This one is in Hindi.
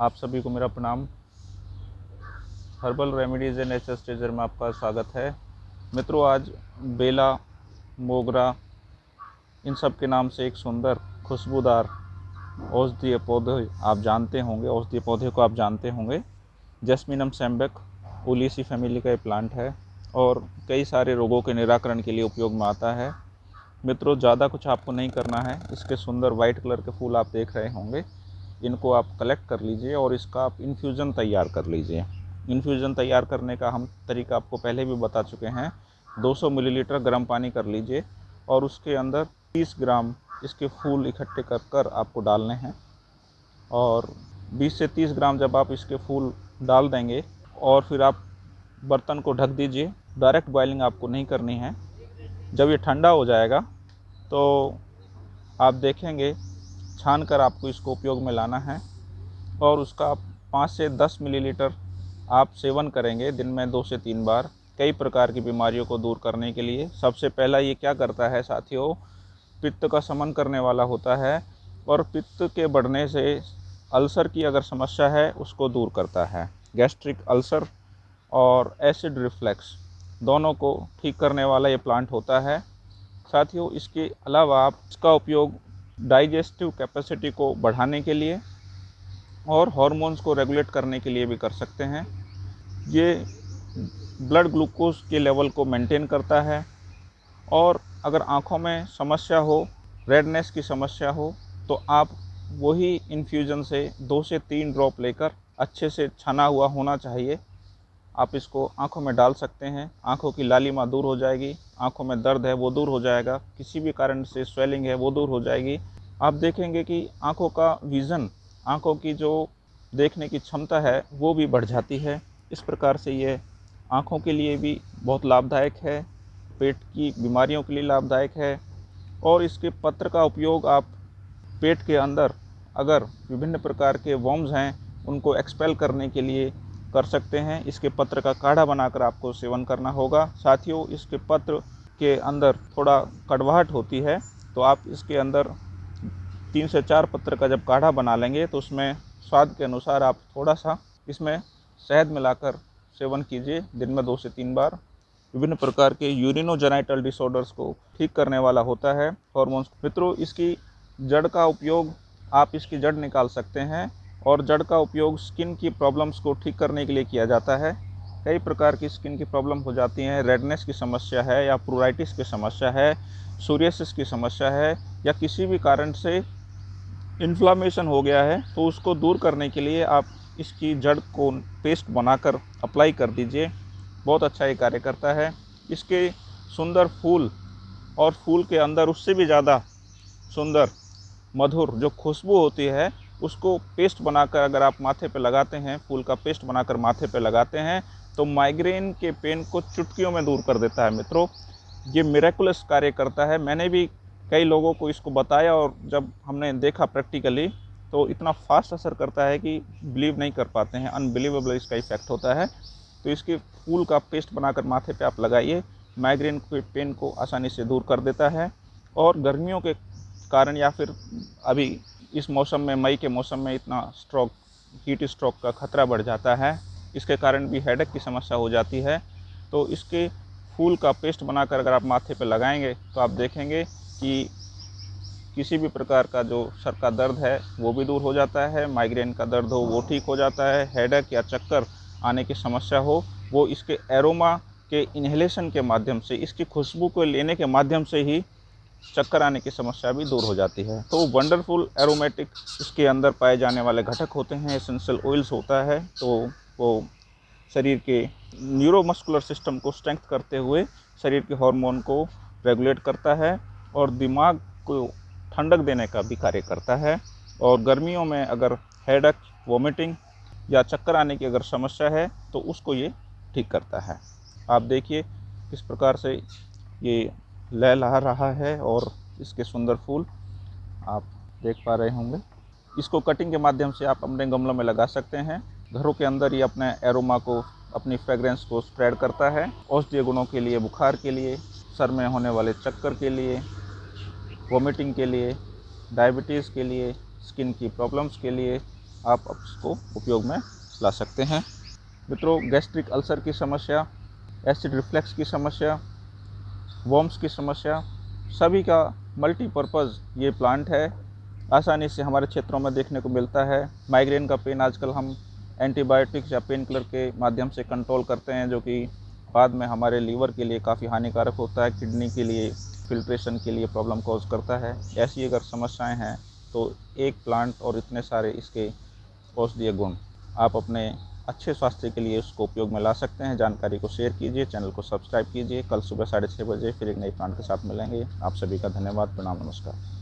आप सभी को मेरा प्रणाम। हर्बल रेमेडीज़ एंड नेचर स्टेजर में आपका स्वागत है। मित्रों, आज बेला, मोगरा, इन सब के नाम से एक सुंदर खुशबूदार औषधीय पौधे आप जानते होंगे, औषधीय पौधे को आप जानते होंगे। जैस्मिनम सैम्बेक ओलीसी फैमिली का एक प्लांट है और कई सारे रोगों के निराकरण के लिए उपयोग में आता है। मित्रों, ज़्यादा कुछ आपको नहीं करना है। इसके सुंदर वाइट कलर के फूल आप देख रहे होंगे। इनको आप कलेक्ट कर लीजिए और इसका आप इन्फ्यूज़न तैयार कर लीजिए। इन्फ्यूज़न तैयार करने का हम तरीका आपको पहले भी बता चुके हैं। 200 मिलीलीटर गर्म पानी कर लीजिए और उसके अंदर 30 ग्राम इसके फूल इकट्ठे कर कर आपको डालने हैं। और 20 से 30 ग्राम जब आप इसके फूल डाल देंगे और फिर आप बर्तन को ढक दीजिए डायरेक्ट बॉइलिंग आपको नहीं करनी है। जब ये ठंडा हो जाएगा तो आप देखेंगे छान कर आपको इसको उपयोग में लाना है और उसका पाँच से दस मिलीलीटर आप सेवन करेंगे दिन में दो से तीन बार कई प्रकार की बीमारियों को दूर करने के लिए। सबसे पहला ये क्या करता है साथियों? पित्त का समन करने वाला होता है और पित्त के बढ़ने से अल्सर की अगर समस्या है, उसको दूर करता है। गैस्ट्रिक अल्सर और एसिड रिफ्लेक्स दोनों को ठीक करने वाला ये प्लांट होता है। साथियों, इसके अलावा आप इसका उपयोग डाइजेस्टिव कैपेसिटी को बढ़ाने के लिए और हॉर्मोन्स को रेगुलेट करने के लिए भी कर सकते हैं। ये ब्लड ग्लूकोज के लेवल को मेंटेन करता है और अगर आँखों में समस्या हो, रेडनेस की समस्या हो तो आप वही इन्फ्यूज़न से दो से तीन ड्रॉप लेकर अच्छे से छना हुआ होना चाहिए। आप इसको आँखों में डाल सकते हैं। आँखों की लालिमा दूर हो जाएगी। आँखों में दर्द है, वो दूर हो जाएगा। किसी भी कारण से स्वेलिंग है, वो दूर हो जाएगी। आप देखेंगे कि आँखों का विज़न आँखों की जो देखने की क्षमता है, वो भी बढ़ जाती है। इस प्रकार से ये आँखों के लिए भी बहुत लाभदायक है। पेट की बीमारियों के लिए लाभदायक है। और इसके पत्र का उपयोग आप पेट के अंदर अगर विभिन्न प्रकार के वॉम्स हैं, उनको एक्सपेल करने के लिए कर सकते हैं। इसके पत्र का काढ़ा बनाकर आपको सेवन करना होगा। साथियों, इसके पत्र के अंदर थोड़ा कड़वाहट होती है तो आप इसके अंदर तीन से चार पत्र का जब काढ़ा बना लेंगे तो उसमें स्वाद के अनुसार आप थोड़ा सा इसमें शहद मिलाकर सेवन कीजिए दिन में दो से तीन बार। विभिन्न प्रकार के यूरिनोजेनाइटल डिसऑर्डर्स को ठीक करने वाला होता है। हॉर्मोन्स, मित्रों, इसकी जड़ का उपयोग आप इसकी जड़ निकाल सकते हैं। और जड़ का उपयोग स्किन की प्रॉब्लम्स को ठीक करने के लिए किया जाता है। कई प्रकार की स्किन की प्रॉब्लम हो जाती हैं। रेडनेस की समस्या है या प्रोराइटिस की समस्या है सूर्यसिस की समस्या है या किसी भी कारण से इन्फ्लामेशन हो गया है तो उसको दूर करने के लिए आप इसकी जड़ को पेस्ट बनाकर अप्लाई कर दीजिए। बहुत अच्छा ये कार्य करता है। इसके सुंदर फूल और फूल के अंदर उससे भी ज़्यादा सुंदर, मधुर जो खुशबू होती है उसको पेस्ट बनाकर अगर आप माथे पे लगाते हैं, फूल का पेस्ट बनाकर माथे पे लगाते हैं तो माइग्रेन के पेन को चुटकियों में दूर कर देता है मित्रों। ये मेरेकुलस कार्य करता है। मैंने भी कई लोगों को इसको बताया और जब हमने देखा प्रैक्टिकली तो इतना फास्ट असर करता है कि बिलीव नहीं कर पाते हैं। अनबिलीवेबल इसका इफ़ेक्ट होता है। तो इसके फूल का पेस्ट बनाकर माथे पे आप लगाइए। माइग्रेन के पेन को आसानी से दूर कर देता है। और गर्मियों के कारण या फिर अभी इस मौसम में, मई के मौसम में इतना स्ट्रोक हीट स्ट्रोक का खतरा बढ़ जाता है। इसके कारण भी हेडेक की समस्या हो जाती है। तो इसके फूल का पेस्ट बनाकर अगर आप माथे पर लगाएँगे तो आप देखेंगे कि किसी भी प्रकार का जो सर का दर्द है, वो भी दूर हो जाता है। माइग्रेन का दर्द हो, वो ठीक हो जाता है। हेडक या चक्कर आने की समस्या हो, वो इसके एरोमा के इन्हेलेशन के माध्यम से, इसकी खुशबू को लेने के माध्यम से ही चक्कर आने की समस्या भी दूर हो जाती है। तो वंडरफुल एरोमेटिक इसके अंदर पाए जाने वाले घटक होते हैं, एसेंशियल ऑयल्स होता है। तो वो शरीर के न्यूरोमस्कुलर सिस्टम को स्ट्रेंथ करते हुए शरीर के हार्मोन को रेगुलेट करता है और दिमाग को ठंडक देने का भी कार्य करता है। और गर्मियों में अगर हेडक, वोमिटिंग या चक्कर आने की अगर समस्या है तो उसको ये ठीक करता है। आप देखिए किस प्रकार से ये लहला रहा है और इसके सुंदर फूल आप देख पा रहे होंगे। इसको कटिंग के माध्यम से आप अपने गमलों में लगा सकते हैं। घरों के अंदर ही अपने एरोमा को, अपनी फ्रेगरेंस को स्प्रेड करता है। औषधीय गुणों के लिए, बुखार के लिए, सर में होने वाले चक्कर के लिए वोमिटिंग के लिए डायबिटीज़ के लिए स्किन की प्रॉब्लम्स के लिए आप इसको उपयोग में ला सकते हैं। मित्रों गैस्ट्रिक अल्सर की समस्या एसिड रिफ्लेक्स की समस्या वॉम्स की समस्या, सभी का मल्टीपर्पज़ ये प्लांट है। आसानी से हमारे क्षेत्रों में देखने को मिलता है। माइग्रेन का पेन आजकल हम एंटीबायोटिक्स या पेन किलर के माध्यम से कंट्रोल करते हैं, जो कि बाद में हमारे लीवर के लिए काफ़ी हानिकारक होता है किडनी के लिए फिल्ट्रेशन के लिए प्रॉब्लम कॉज करता है। ऐसी अगर समस्याएँ हैं तो एक प्लांट और इतने सारे इसके औषधीय गुण, आप अपने अच्छे स्वास्थ्य के लिए उसको उपयोग में ला सकते हैं। जानकारी को शेयर कीजिए चैनल को सब्सक्राइब कीजिए। कल सुबह साढ़े छः बजे फिर एक नई प्लांट के साथ मिलेंगे। आप सभी का धन्यवाद। प्रणाम, नमस्कार।